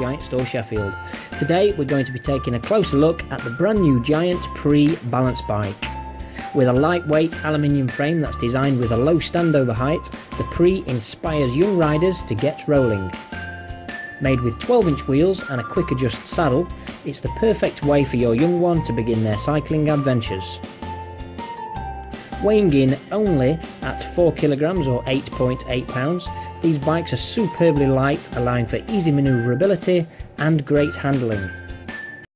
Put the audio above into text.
Giant Store Sheffield. Today we're going to be taking a closer look at the brand new Giant Pre balance bike. With a lightweight aluminium frame that's designed with a low standover height, the Pre inspires young riders to get rolling. Made with 12 inch wheels and a quick adjust saddle, it's the perfect way for your young one to begin their cycling adventures. Weighing in only at 4 kilograms or 8.8 pounds, these bikes are superbly light, allowing for easy manoeuvrability and great handling.